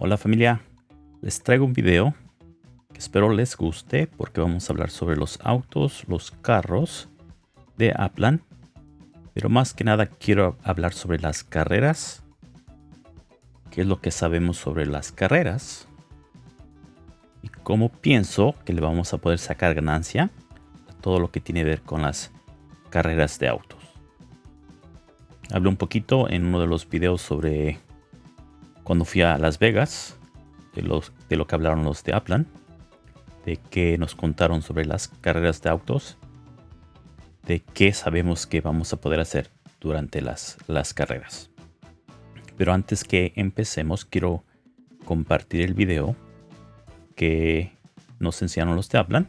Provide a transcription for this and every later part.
Hola familia, les traigo un video que espero les guste porque vamos a hablar sobre los autos, los carros de Aplan. Pero más que nada quiero hablar sobre las carreras. ¿Qué es lo que sabemos sobre las carreras? Y cómo pienso que le vamos a poder sacar ganancia a todo lo que tiene que ver con las carreras de autos. Hablé un poquito en uno de los videos sobre cuando fui a Las Vegas, de, de lo que hablaron los de Aplan, de que nos contaron sobre las carreras de autos, de qué sabemos que vamos a poder hacer durante las, las carreras. Pero antes que empecemos, quiero compartir el video que nos enseñaron los de Aplan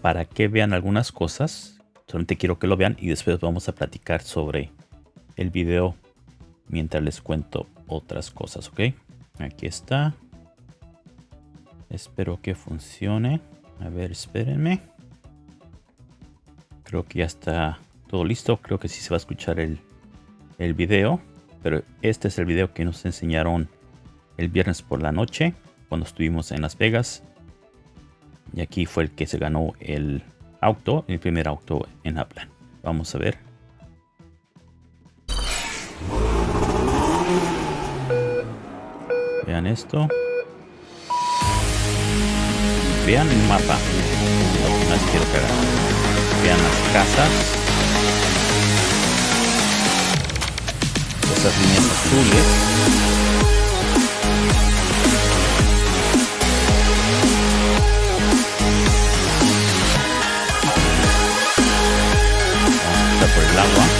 para que vean algunas cosas. Solamente quiero que lo vean y después vamos a platicar sobre el video mientras les cuento otras cosas, ¿ok? Aquí está. Espero que funcione. A ver, espérenme. Creo que ya está todo listo. Creo que sí se va a escuchar el, el video. Pero este es el video que nos enseñaron el viernes por la noche. Cuando estuvimos en Las Vegas. Y aquí fue el que se ganó el auto. El primer auto en Aplan. Vamos a ver. Vean esto. Vean el mapa. No, no quiero Vean las casas. Esas líneas azules. Vamos a por el agua.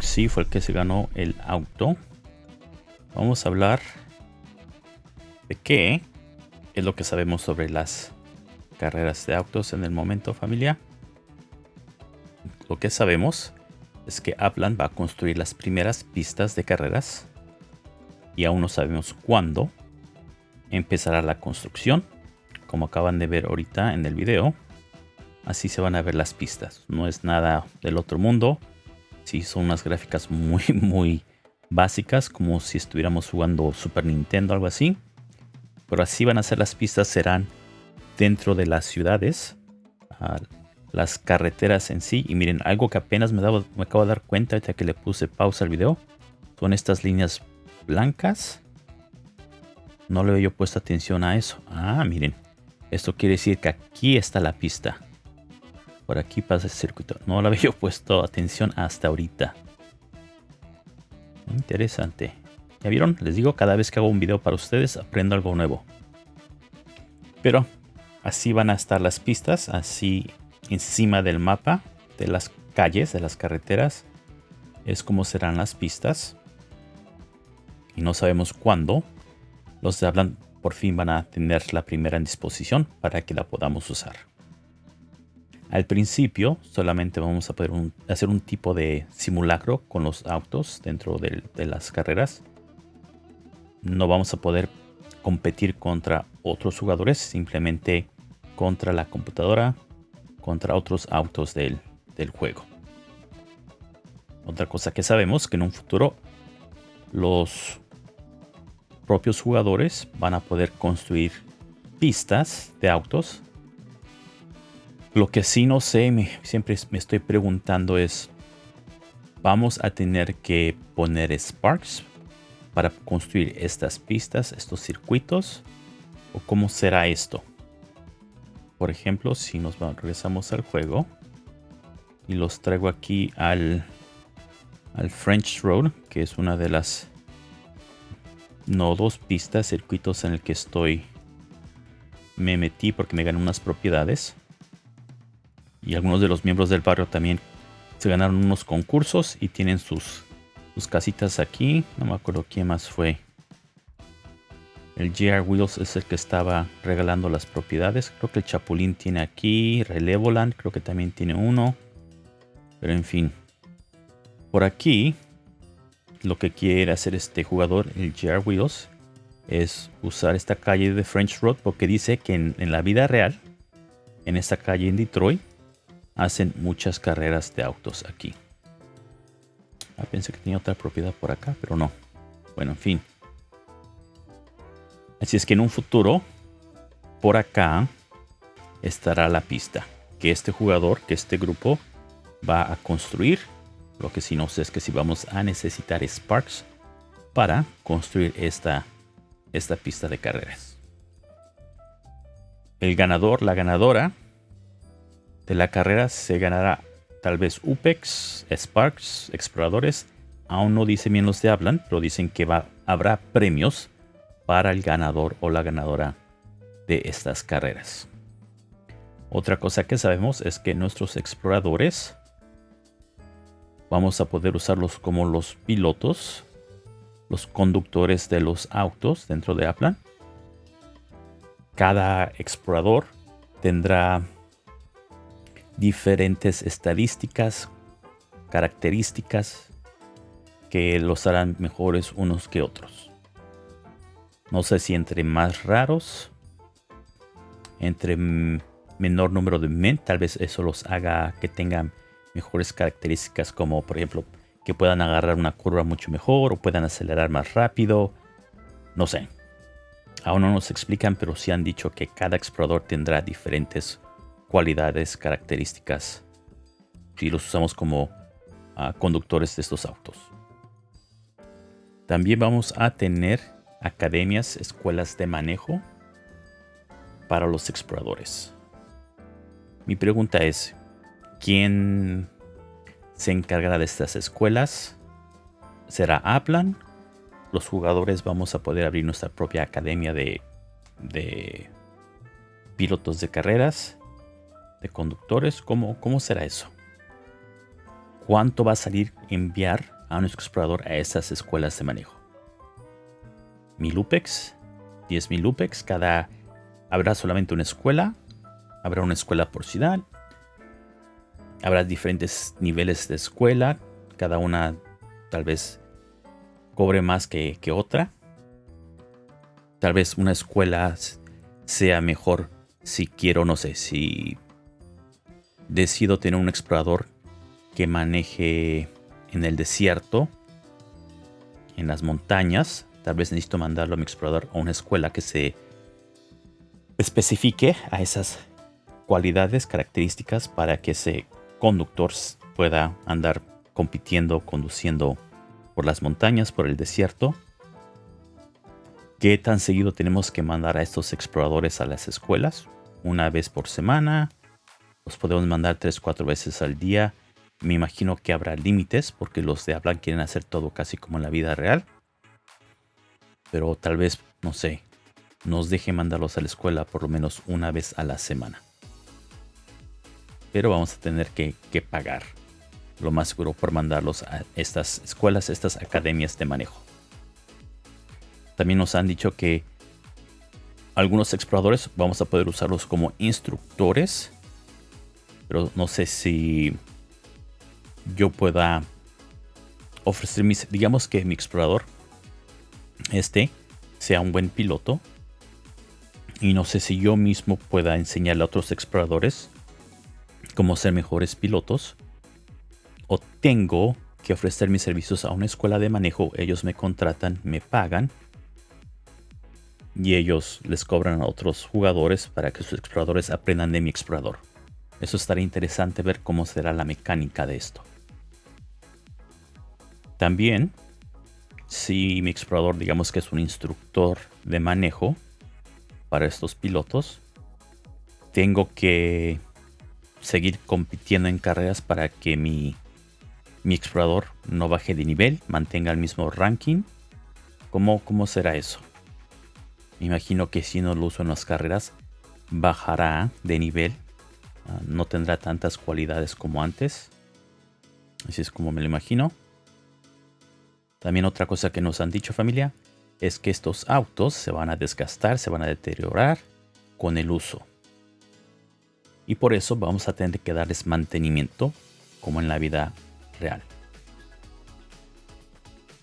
Sí fue el que se ganó el auto. Vamos a hablar de qué es lo que sabemos sobre las carreras de autos en el momento familia. Lo que sabemos es que Aplan va a construir las primeras pistas de carreras y aún no sabemos cuándo empezará la construcción. Como acaban de ver ahorita en el video, así se van a ver las pistas. No es nada del otro mundo Sí, son unas gráficas muy, muy básicas, como si estuviéramos jugando Super Nintendo algo así. Pero así van a ser las pistas, serán dentro de las ciudades, las carreteras en sí. Y miren, algo que apenas me, me acabo de dar cuenta ya que le puse pausa al video, son estas líneas blancas. No le había puesto atención a eso. Ah, miren, esto quiere decir que aquí está la pista. Por aquí pasa el circuito. No lo había puesto atención hasta ahorita. Interesante. ¿Ya vieron? Les digo, cada vez que hago un video para ustedes aprendo algo nuevo. Pero así van a estar las pistas, así encima del mapa de las calles, de las carreteras. Es como serán las pistas. Y no sabemos cuándo. Los de hablan por fin van a tener la primera en disposición para que la podamos usar. Al principio solamente vamos a poder hacer un tipo de simulacro con los autos dentro de, las carreras. No vamos a poder competir contra otros jugadores, simplemente contra la computadora, contra otros autos del, del juego. Otra cosa que sabemos que en un futuro los propios jugadores van a poder construir pistas de autos lo que sí no sé, me, siempre me estoy preguntando es, ¿vamos a tener que poner Sparks para construir estas pistas, estos circuitos? ¿O cómo será esto? Por ejemplo, si nos regresamos al juego y los traigo aquí al, al French Road, que es una de las nodos, pistas, circuitos en el que estoy me metí porque me gané unas propiedades y algunos de los miembros del barrio también se ganaron unos concursos y tienen sus, sus casitas aquí. No me acuerdo quién más fue. El GR Wheels es el que estaba regalando las propiedades. Creo que el Chapulín tiene aquí. Relevoland creo que también tiene uno. Pero en fin. Por aquí, lo que quiere hacer este jugador, el GR Wheels, es usar esta calle de French Road porque dice que en la vida real, en esta calle en Detroit, hacen muchas carreras de autos aquí. Ah, pensé que tenía otra propiedad por acá, pero no. Bueno, en fin. Así es que en un futuro, por acá, estará la pista. Que este jugador, que este grupo va a construir. Lo que sí no sé es que si vamos a necesitar Sparks para construir esta, esta pista de carreras. El ganador, la ganadora de la carrera se ganará tal vez UPEX, Sparks, exploradores. Aún no dicen bien los de hablan, pero dicen que va, habrá premios para el ganador o la ganadora de estas carreras. Otra cosa que sabemos es que nuestros exploradores vamos a poder usarlos como los pilotos, los conductores de los autos dentro de Aplan. Cada explorador tendrá diferentes estadísticas, características que los harán mejores unos que otros. No sé si entre más raros, entre menor número de men, tal vez eso los haga que tengan mejores características como por ejemplo que puedan agarrar una curva mucho mejor o puedan acelerar más rápido. No sé. Aún no nos explican, pero sí han dicho que cada explorador tendrá diferentes cualidades, características si los usamos como ah, conductores de estos autos. También vamos a tener academias, escuelas de manejo para los exploradores. Mi pregunta es, ¿quién se encargará de estas escuelas? ¿Será Aplan? Los jugadores vamos a poder abrir nuestra propia academia de, de pilotos de carreras de conductores. ¿Cómo, ¿Cómo será eso? ¿Cuánto va a salir enviar a nuestro explorador a esas escuelas de manejo? ¿Mil UPEX? ¿10 UPEX? Cada... ¿Habrá solamente una escuela? ¿Habrá una escuela por ciudad? ¿Habrá diferentes niveles de escuela? Cada una tal vez cobre más que, que otra. Tal vez una escuela sea mejor si quiero, no sé, si decido tener un explorador que maneje en el desierto, en las montañas. Tal vez necesito mandarlo a mi explorador a una escuela que se especifique a esas cualidades, características para que ese conductor pueda andar compitiendo, conduciendo por las montañas, por el desierto. ¿Qué tan seguido tenemos que mandar a estos exploradores a las escuelas? ¿Una vez por semana? Los podemos mandar 3-4 veces al día. Me imagino que habrá límites porque los de hablan quieren hacer todo casi como en la vida real. Pero tal vez, no sé, nos deje mandarlos a la escuela por lo menos una vez a la semana. Pero vamos a tener que, que pagar lo más seguro por mandarlos a estas escuelas, estas academias de manejo. También nos han dicho que algunos exploradores vamos a poder usarlos como instructores pero no sé si yo pueda ofrecer mis, digamos que mi explorador, este, sea un buen piloto. Y no sé si yo mismo pueda enseñarle a otros exploradores cómo ser mejores pilotos. O tengo que ofrecer mis servicios a una escuela de manejo. Ellos me contratan, me pagan. Y ellos les cobran a otros jugadores para que sus exploradores aprendan de mi explorador. Eso estaría interesante ver cómo será la mecánica de esto. También, si mi explorador digamos que es un instructor de manejo para estos pilotos, tengo que seguir compitiendo en carreras para que mi, mi explorador no baje de nivel, mantenga el mismo ranking. ¿Cómo, ¿Cómo será eso? Me imagino que si no lo uso en las carreras, bajará de nivel No tendrá tantas cualidades como antes. Así es como me lo imagino. También otra cosa que nos han dicho familia es que estos autos se van a desgastar, se van a deteriorar con el uso. Y por eso vamos a tener que darles mantenimiento como en la vida real.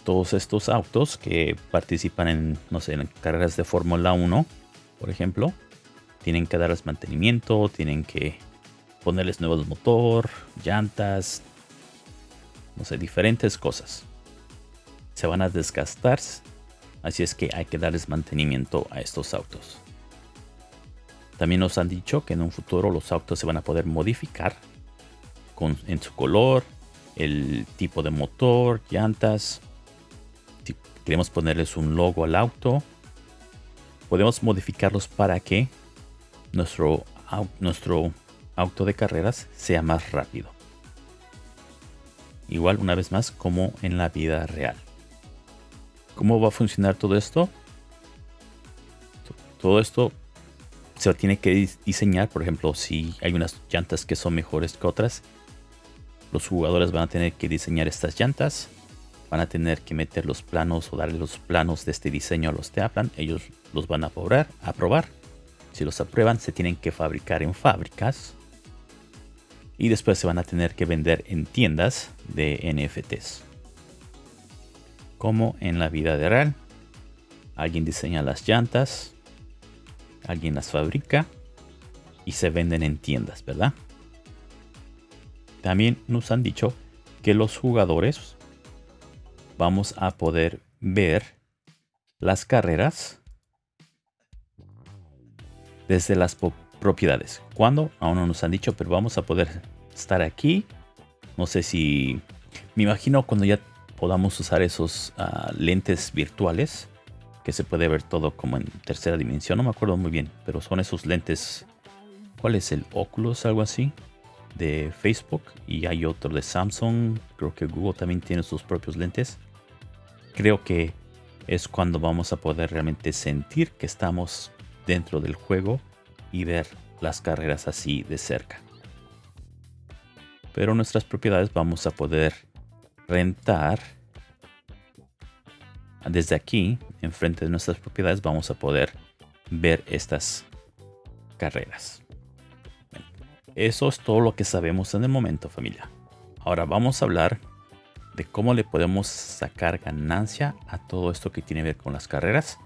Todos estos autos que participan en, no sé, en carreras de Fórmula 1, por ejemplo, tienen que darles mantenimiento, tienen que ponerles nuevos motor, llantas, no sé, diferentes cosas. Se van a desgastar, así es que hay que darles mantenimiento a estos autos. También nos han dicho que en un futuro los autos se van a poder modificar con, en su color, el tipo de motor, llantas. Si queremos ponerles un logo al auto, podemos modificarlos para que nuestro, nuestro auto de carreras sea más rápido. Igual una vez más como en la vida real. ¿Cómo va a funcionar todo esto? Todo esto se tiene que diseñar, por ejemplo, si hay unas llantas que son mejores que otras, los jugadores van a tener que diseñar estas llantas, van a tener que meter los planos o darle los planos de este diseño a los Teaplan, ellos los van a probar, a probar. Si los aprueban, se tienen que fabricar en fábricas y después se van a tener que vender en tiendas de NFTs. Como en la vida real, alguien diseña las llantas, alguien las fabrica y se venden en tiendas, ¿verdad? También nos han dicho que los jugadores vamos a poder ver las carreras desde las propiedades. ¿Cuándo? Aún no nos han dicho, pero vamos a poder estar aquí. No sé si... Me imagino cuando ya podamos usar esos ah, lentes virtuales que se puede ver todo como en tercera dimensión. No me acuerdo muy bien, pero son esos lentes. ¿Cuál es el Oculus? Algo así. De Facebook. Y hay otro de Samsung. Creo que Google también tiene sus propios lentes. Creo que es cuando vamos a poder realmente sentir que estamos dentro del juego y ver las carreras así de cerca. Pero nuestras propiedades vamos a poder rentar desde aquí, enfrente de nuestras propiedades, vamos a poder ver estas carreras. Eso es todo lo que sabemos en el momento, familia. Ahora vamos a hablar de cómo le podemos sacar ganancia a todo esto que tiene que ver con las carreras.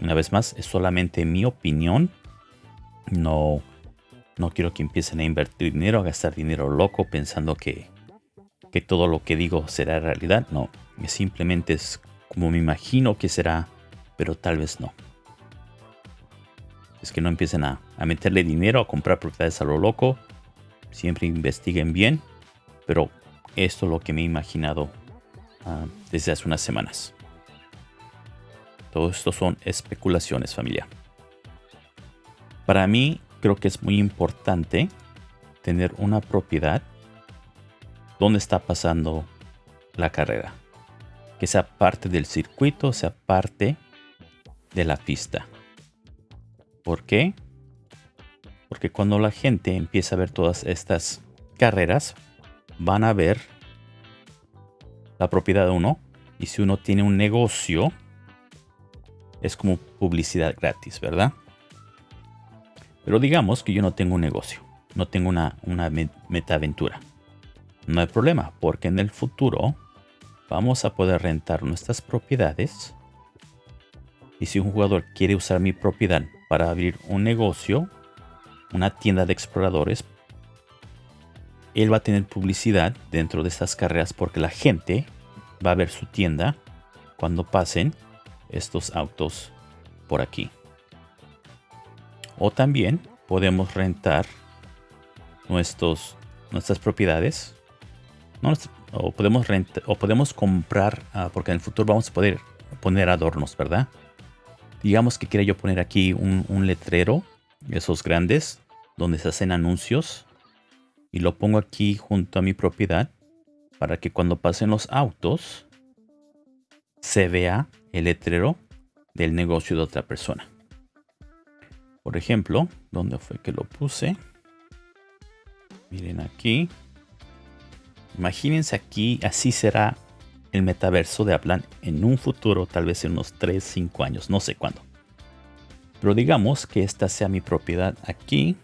Una vez más, es solamente mi opinión. No, no quiero que empiecen a invertir dinero, a gastar dinero loco pensando que, que todo lo que digo será realidad. No, Simplemente es como me imagino que será, pero tal vez no. Es que no empiecen a, meterle dinero, a comprar propiedades a lo loco. Siempre investiguen bien. Pero esto es lo que me he imaginado ah, desde hace unas semanas. Todo esto son especulaciones, familia. Para mí, creo que es muy importante tener una propiedad donde está pasando la carrera que sea parte del circuito, sea parte de la pista. ¿Por qué? Porque cuando la gente empieza a ver todas estas carreras, van a ver la propiedad de uno. Y si uno tiene un negocio, es como publicidad gratis, ¿verdad? Pero digamos que yo no tengo un negocio, no tengo una, una metaventura. No hay problema, porque en el futuro vamos a poder rentar nuestras propiedades. Y si un jugador quiere usar mi propiedad para abrir un negocio, una tienda de exploradores, él va a tener publicidad dentro de estas carreras porque la gente va a ver su tienda cuando pasen estos autos por aquí. O también podemos rentar nuestros, nuestras propiedades. O podemos rentar o podemos comprar ah, porque en el futuro vamos a poder poner adornos verdad digamos que quiera yo poner aquí un, letrero esos grandes donde se hacen anuncios y lo pongo aquí junto a mi propiedad para que cuando pasen los autos se vea el letrero del negocio de otra persona por ejemplo ¿dónde fue que lo puse? miren aquí Imagínense aquí, así será el metaverso de Aplan en un futuro, tal vez en unos 3, 5 años, no sé cuándo. Pero digamos que esta sea mi propiedad aquí.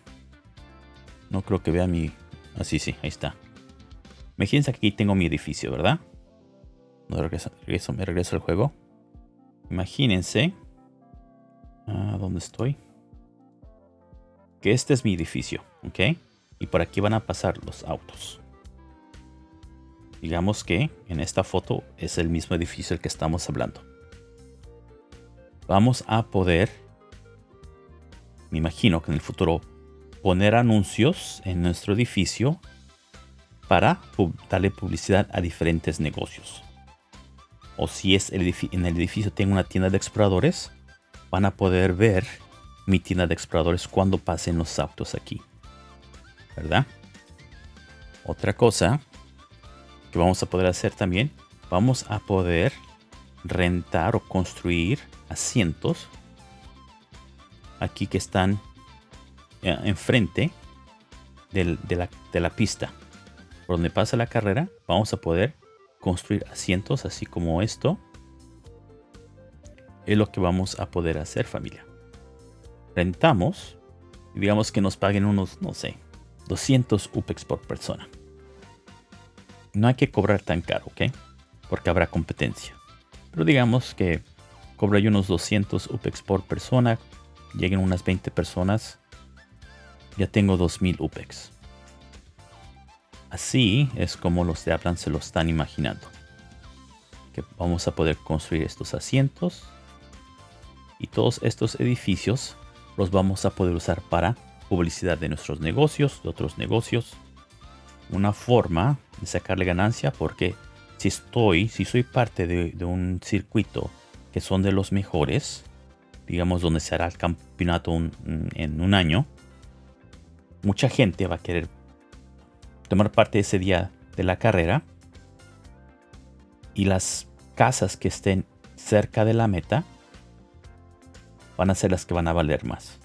No creo que vea mi... Así, sí, ahí está. Imagínense que aquí tengo mi edificio, ¿verdad? No regreso, me regreso al juego. Imagínense. Ah, ¿Dónde estoy? Que este es mi edificio. ¿Ok? Y por aquí van a pasar los autos. Digamos que en esta foto es el mismo edificio del que estamos hablando. Vamos a poder, me imagino que en el futuro, poner anuncios en nuestro edificio para darle publicidad a diferentes negocios. O si es en el edificio tengo una tienda de exploradores, van a poder ver mi tienda de exploradores cuando pasen los autos aquí. ¿Verdad? Otra cosa que vamos a poder hacer también, vamos a poder rentar o construir asientos aquí que están eh, enfrente de, la, de la pista. Por donde pasa la carrera, vamos a poder construir asientos así como esto. Es lo que vamos a poder hacer familia. Rentamos y digamos que nos paguen unos, no sé, 200 UPEX por persona. No hay que cobrar tan caro, ¿ok? Porque habrá competencia. Pero digamos que cobra yo unos 200 UPEX por persona. Lleguen unas 20 personas. Ya tengo 2000 UPEX. Así es como los de Aplan se lo están imaginando. Que vamos a poder construir estos asientos. Y todos estos edificios los vamos a poder usar para publicidad de nuestros negocios, de otros negocios. Una forma de sacarle ganancia porque si estoy, si soy parte de, un circuito que son de los mejores, digamos donde se hará el campeonato en un año, mucha gente va a querer tomar parte ese día de la carrera y las casas que estén cerca de la meta van a ser las que van a valer más.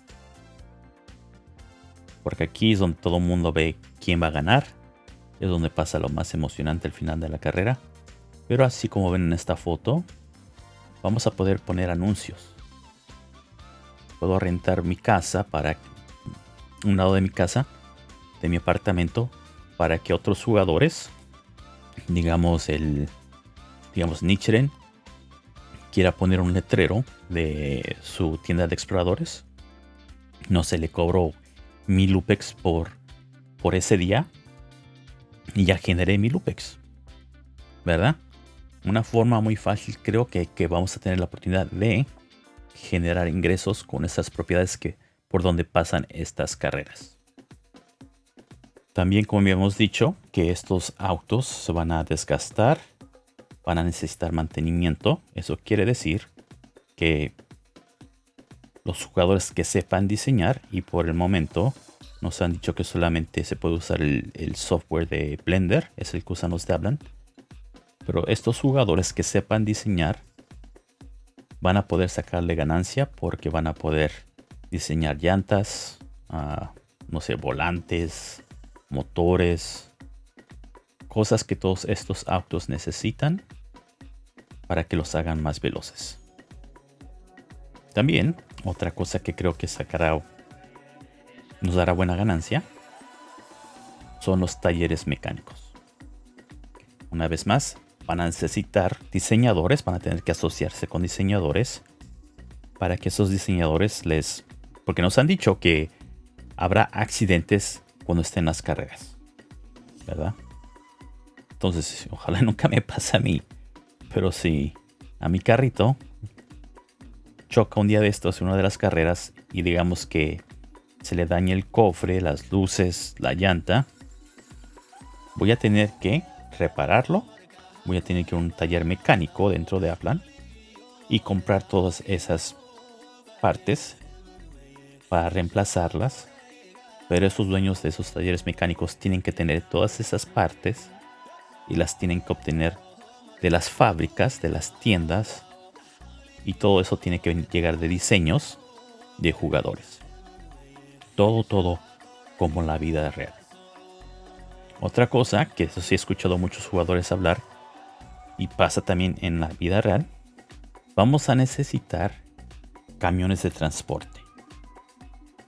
Porque aquí es donde todo el mundo ve quién va a ganar es donde pasa lo más emocionante al final de la carrera. Pero así como ven en esta foto, vamos a poder poner anuncios. Puedo rentar mi casa para un lado de mi casa, de mi apartamento, para que otros jugadores, digamos el, digamos Nichiren, quiera poner un letrero de su tienda de exploradores. No se le cobró mil UPEX por, por ese día y ya generé mi Lupex. ¿Verdad? Una forma muy fácil creo que, que, vamos a tener la oportunidad de generar ingresos con estas propiedades que por donde pasan estas carreras. También como habíamos dicho que estos autos se van a desgastar, van a necesitar mantenimiento. Eso quiere decir que los jugadores que sepan diseñar y por el momento nos han dicho que solamente se puede usar el, software de Blender, es el que usan los de Hablan. Pero estos jugadores que sepan diseñar van a poder sacarle ganancia porque van a poder diseñar llantas, ah, no sé, volantes, motores, cosas que todos estos autos necesitan para que los hagan más veloces. También, otra cosa que creo que sacará nos dará buena ganancia son los talleres mecánicos. Una vez más, van a necesitar diseñadores, van a tener que asociarse con diseñadores para que esos diseñadores les... Porque nos han dicho que habrá accidentes cuando estén las carreras. ¿Verdad? Entonces, ojalá nunca me pase a mí. Pero si a mi carrito choca un día de estos en una de las carreras y digamos que se le daña el cofre, las luces, la llanta, voy a tener que repararlo. Voy a tener que ir a un taller mecánico dentro de Aplan y comprar todas esas partes para reemplazarlas. Pero esos dueños de esos talleres mecánicos tienen que tener todas esas partes y las tienen que obtener de las fábricas, de las tiendas. Y todo eso tiene que llegar de diseños de jugadores todo, todo como la vida real. Otra cosa, que eso sí he escuchado a muchos jugadores hablar, y pasa también en la vida real, vamos a necesitar camiones de transporte.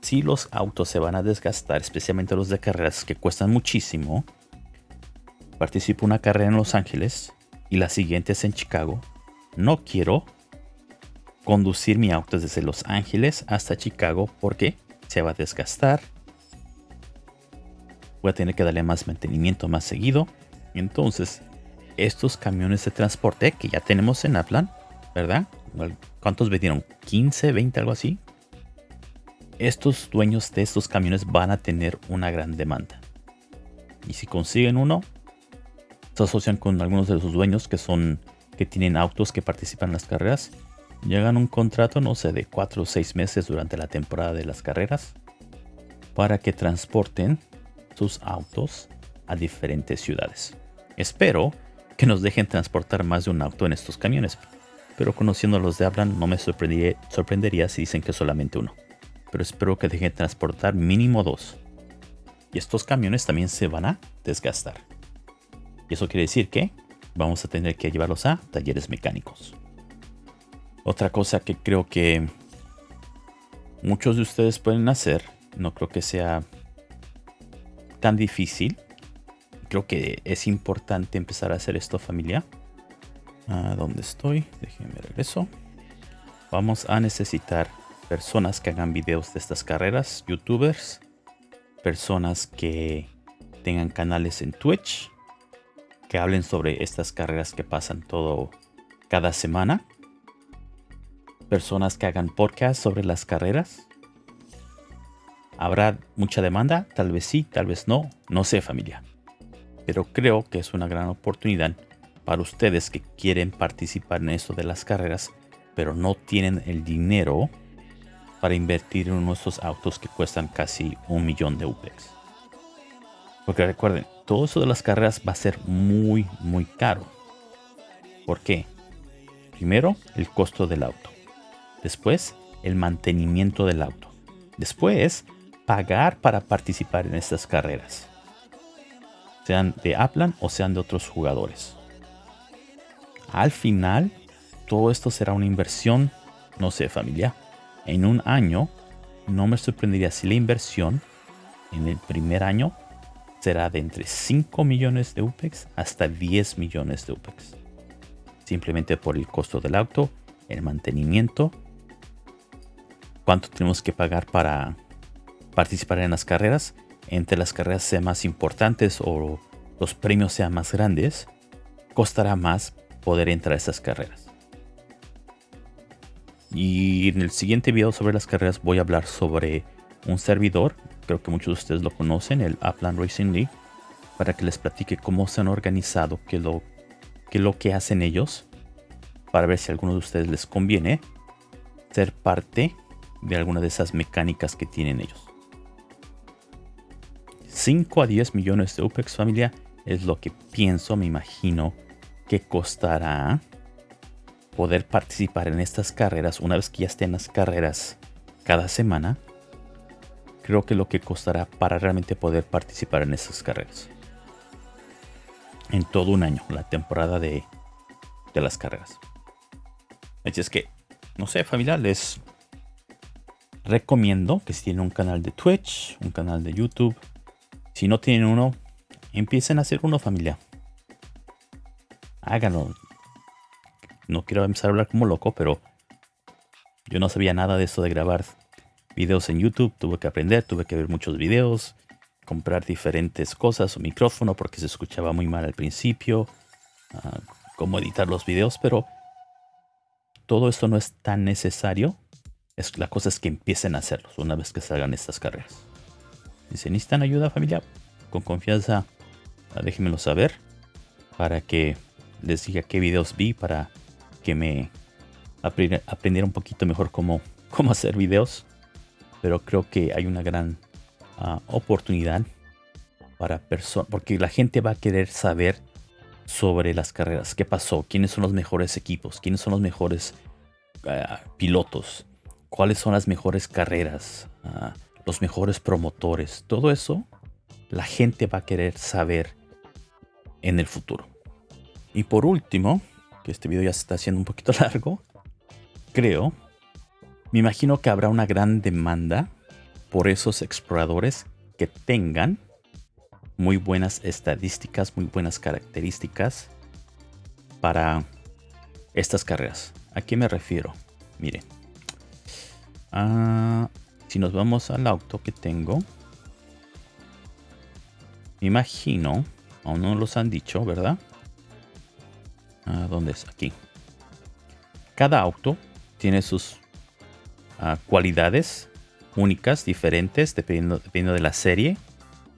Si los autos se van a desgastar, especialmente los de carreras que cuestan muchísimo, participo una carrera en Los Ángeles y la siguiente es en Chicago, no quiero conducir mi auto desde Los Ángeles hasta Chicago porque se va a desgastar. voy a tener que darle más mantenimiento más seguido. Entonces, estos camiones de transporte que ya tenemos en Aplan, ¿verdad? ¿Cuántos vendieron? ¿15, 20, algo así? Estos dueños de estos camiones van a tener una gran demanda. Y si consiguen uno, se asocian con algunos de sus dueños que son que tienen autos que participan en las carreras. Llegan un contrato, no sé, de 4 o 6 meses durante la temporada de las carreras para que transporten sus autos a diferentes ciudades. Espero que nos dejen transportar más de un auto en estos camiones. Pero conociendo a los de Hablan, no me sorprendería, si dicen que solamente uno. Pero espero que dejen transportar mínimo dos. Y estos camiones también se van a desgastar. Y eso quiere decir que vamos a tener que llevarlos a talleres mecánicos. Otra cosa que creo que muchos de ustedes pueden hacer, no creo que sea tan difícil, creo que es importante empezar a hacer esto familia. ¿A dónde estoy? Déjenme regreso. Vamos a necesitar personas que hagan videos de estas carreras, youtubers, personas que tengan canales en Twitch, que hablen sobre estas carreras que pasan todo cada semana, personas que hagan podcast sobre las carreras. ¿Habrá mucha demanda? Tal vez sí, tal vez no. No sé familia pero creo que es una gran oportunidad para ustedes que quieren participar en esto de las carreras, pero no tienen el dinero para invertir en nuestros autos que cuestan casi un millón de UPEX. Porque recuerden, todo eso de las carreras va a ser muy, muy caro. ¿Por qué? Primero, el costo del auto. Después, el mantenimiento del auto. Después, pagar para participar en estas carreras sean de Aplan o sean de otros jugadores. Al final, todo esto será una inversión, no sé, familia. En un año, no me sorprendería si la inversión en el primer año será de entre 5 millones de UPEX hasta 10 millones de UPEX. Simplemente por el costo del auto, el mantenimiento, cuánto tenemos que pagar para participar en las carreras entre las carreras sean más importantes o los premios sean más grandes, costará más poder entrar a esas carreras. Y en el siguiente video sobre las carreras voy a hablar sobre un servidor, creo que muchos de ustedes lo conocen, el Upland Racing League, para que les platique cómo se han organizado, qué lo, qué lo que hacen ellos, para ver si a alguno de ustedes les conviene ser parte de alguna de esas mecánicas que tienen ellos. 5 a 10 millones de UPEX familia es lo que pienso, me imagino que costará poder participar en estas carreras una vez que ya estén las carreras cada semana. Creo que lo que costará para realmente poder participar en esas carreras. En todo un año, la temporada de, de las carreras. Así es que, no sé, familia, les recomiendo que si tienen un canal de Twitch, un canal de YouTube, si no tienen uno, empiecen a hacer uno familia. Háganlo. No quiero empezar a hablar como loco, pero yo no sabía nada de eso de grabar videos en YouTube. Tuve que aprender, tuve que ver muchos videos, comprar diferentes cosas, un micrófono porque se escuchaba muy mal al principio, uh, cómo editar los videos, pero todo esto no es tan necesario. Es, la cosa es que empiecen a hacerlos una vez que salgan estas carreras. Si se necesitan ayuda familia, con confianza ah, déjenmelo saber para que les diga qué videos vi para que me aprendiera un poquito mejor cómo, cómo hacer videos. Pero creo que hay una gran ah, oportunidad para personas, porque la gente va a querer saber sobre las carreras, qué pasó, quiénes son los mejores equipos, quiénes son los mejores ah, pilotos, cuáles son las mejores carreras, los mejores promotores, todo eso la gente va a querer saber en el futuro. Y por último, este video ya se está haciendo un poquito largo, creo, me imagino que habrá una gran demanda por esos exploradores que tengan muy buenas estadísticas, muy buenas características para estas carreras. ¿A qué me refiero? Miren. Ah, si nos vamos al auto que tengo, me imagino, aún no los han dicho, ¿verdad? Ah, ¿Dónde es? Aquí. Cada auto tiene sus ah, cualidades únicas, diferentes, dependiendo, dependiendo, de la serie.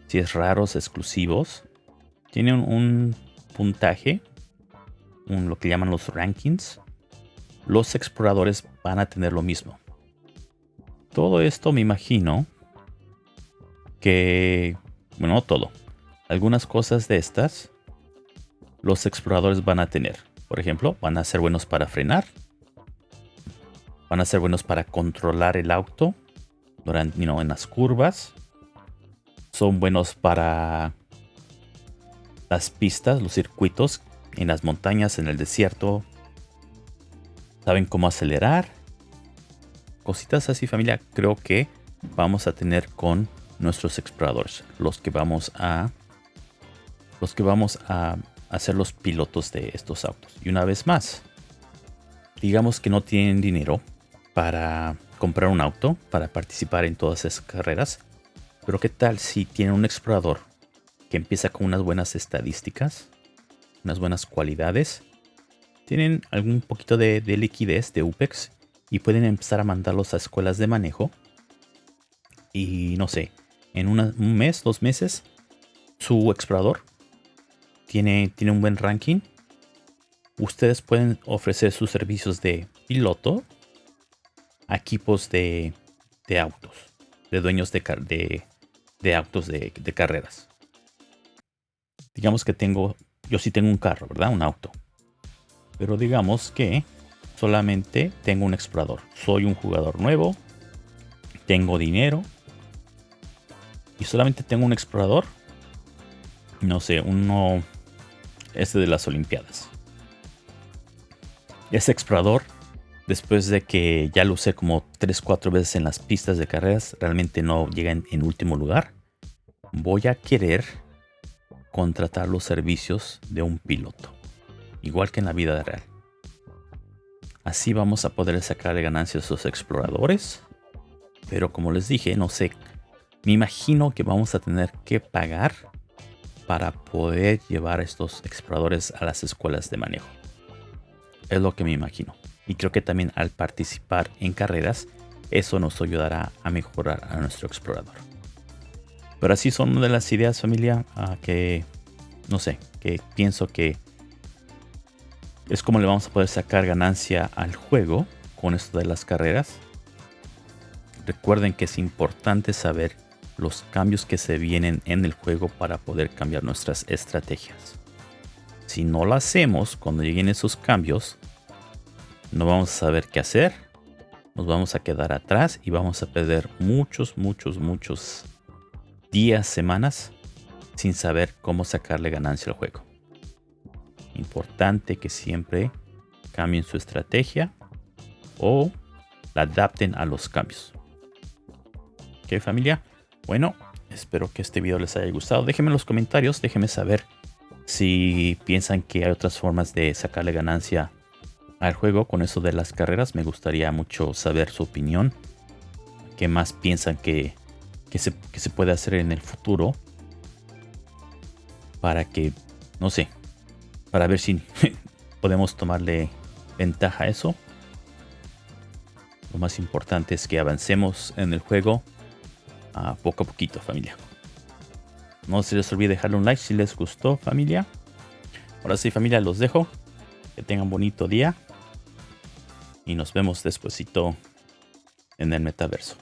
Si es raros, exclusivos. Tiene un, puntaje, un, lo que llaman los rankings. Los exploradores van a tener lo mismo. Todo esto me imagino que, bueno, no todo. Algunas cosas de estas los exploradores van a tener. Por ejemplo, van a ser buenos para frenar. Van a ser buenos para controlar el auto durante, en las curvas. Son buenos para las pistas, los circuitos en las montañas, en el desierto. Saben cómo acelerar. Cositas así familia creo que vamos a tener con nuestros exploradores. Los que vamos a... Los que vamos a hacer los pilotos de estos autos. Y una vez más, digamos que no tienen dinero para comprar un auto, para participar en todas esas carreras. Pero qué tal si tienen un explorador que empieza con unas buenas estadísticas, unas buenas cualidades, tienen algún poquito de, liquidez de UPEX y pueden empezar a mandarlos a escuelas de manejo. Y no sé, en un mes, dos meses, su explorador tiene, tiene un buen ranking. Ustedes pueden ofrecer sus servicios de piloto a equipos de, de autos, de dueños de, de, de autos de, de carreras. Digamos que tengo, yo sí tengo un carro, ¿verdad? Un auto. Pero digamos que solamente tengo un explorador. Soy un jugador nuevo, tengo dinero y solamente tengo un explorador. No sé, uno este de las Olimpiadas. Ese explorador, después de que ya lo usé como 3-4 veces en las pistas de carreras, realmente no llega en, último lugar. Voy a querer contratar los servicios de un piloto, igual que en la vida real. Así vamos a poder sacarle ganancias a esos exploradores. Pero como les dije, no sé, me imagino que vamos a tener que pagar para poder llevar a estos exploradores a las escuelas de manejo. Es lo que me imagino. Y creo que también al participar en carreras, eso nos ayudará a mejorar a nuestro explorador. Pero así son de las ideas familia que, no sé, que pienso que es como le vamos a poder sacar ganancia al juego con esto de las carreras. Recuerden que es importante saber los cambios que se vienen en el juego para poder cambiar nuestras estrategias. Si no lo hacemos cuando lleguen esos cambios, no vamos a saber qué hacer, nos vamos a quedar atrás y vamos a perder muchos, muchos, muchos días, semanas sin saber cómo sacarle ganancia al juego. Importante que siempre cambien su estrategia o la adapten a los cambios. ¿Ok familia? Bueno, espero que este video les haya gustado. Déjenme en los comentarios, déjenme saber si piensan que hay otras formas de sacarle ganancia al juego con eso de las carreras. Me gustaría mucho saber su opinión. ¿Qué más piensan que, se, que se puede hacer en el futuro? Para que, no sé, para ver si podemos tomarle ventaja a eso. Lo más importante es que avancemos en el juego a poco a poquito, familia. No se les olvide dejarle un like si les gustó, familia. Ahora sí, familia, los dejo. Que tengan bonito día. Y nos vemos despuesito en el metaverso.